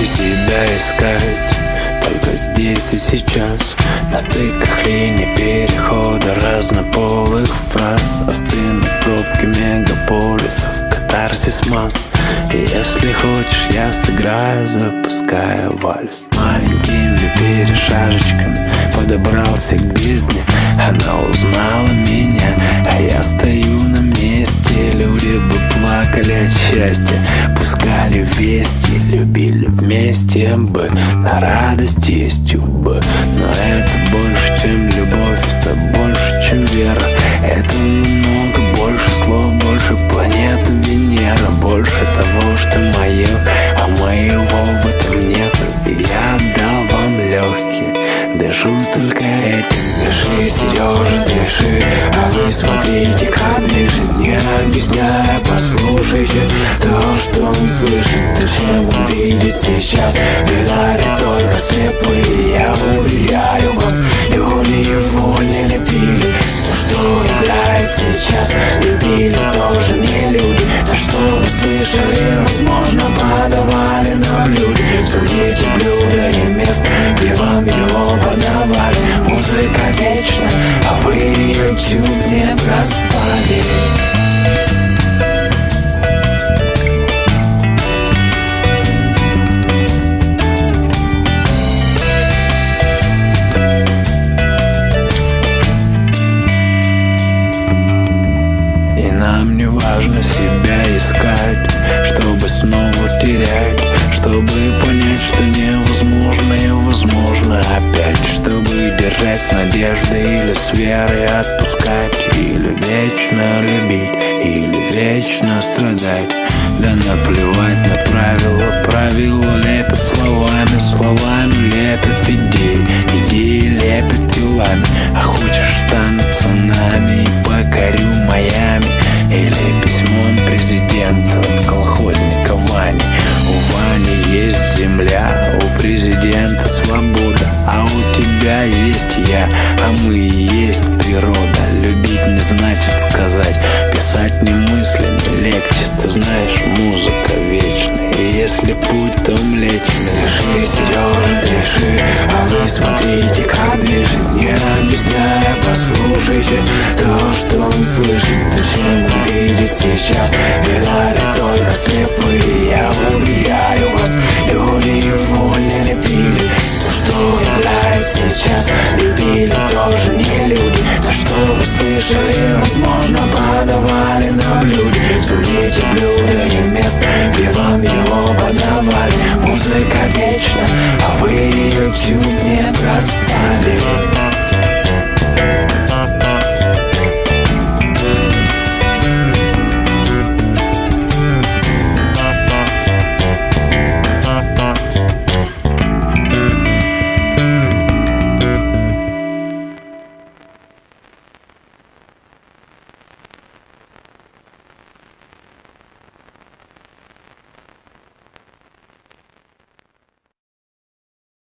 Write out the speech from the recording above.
где себя искать Только здесь и сейчас. На стыках линий перехода разнополых фраз. А Остынут пробки мегаполисов, катарсис масс. И если хочешь, я сыграю, запуская вальс. Маленькими перешажечками подобрался к бездне. Вместе бы, на радость есть бы. Но это больше, чем любовь, это больше, чем вера. Это намного больше слов, больше планеты Венера. Больше того, что мое, а моего в этом нету. И я отдал вам легкие Дышу только этим. Дыши, Сережа, дыши. А вы смотрите, как дышит Не объясняя, послушайте. Он То, чем он видит сейчас Видали только слепые Я уверяю вас Люди его не лепили То, что играет сейчас Любили тоже не люди То, что вы слышали Возможно, подавали на блюде Судите блюда и мест Где вам его подавали Музыка вечна, а вы ее чуть не проспали важно себя искать Чтобы снова терять Чтобы понять, что невозможное возможно опять Чтобы держать с надеждой или с верой отпускать Или вечно любить, или вечно страдать. Да наплевать на правила, правила лепят словами Словами лепят идеи, идеи лепят телами А хочешь стану мы и есть природа. Любить не значит сказать, писать не мыслями легче. Ты знаешь, музыка вечная, и если путь, то млечный. Дыши, Сережа, дыши, а вы смотрите, как дышит. Не объясняя, послушайте то, что он слышит. То, чем он видит сейчас, видали только слепые. Я уверяю слышали, возможно, подавали на блюде Судите блюда и мест, где вам его подавали. Музыка вечна, а вы ее проспали